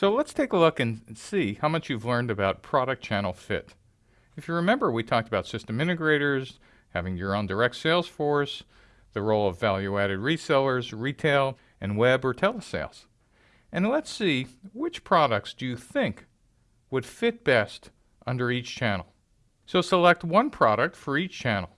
So let's take a look and see how much you've learned about product channel fit. If you remember, we talked about system integrators, having your own direct sales force, the role of value-added resellers, retail, and web or telesales. And let's see which products do you think would fit best under each channel. So select one product for each channel.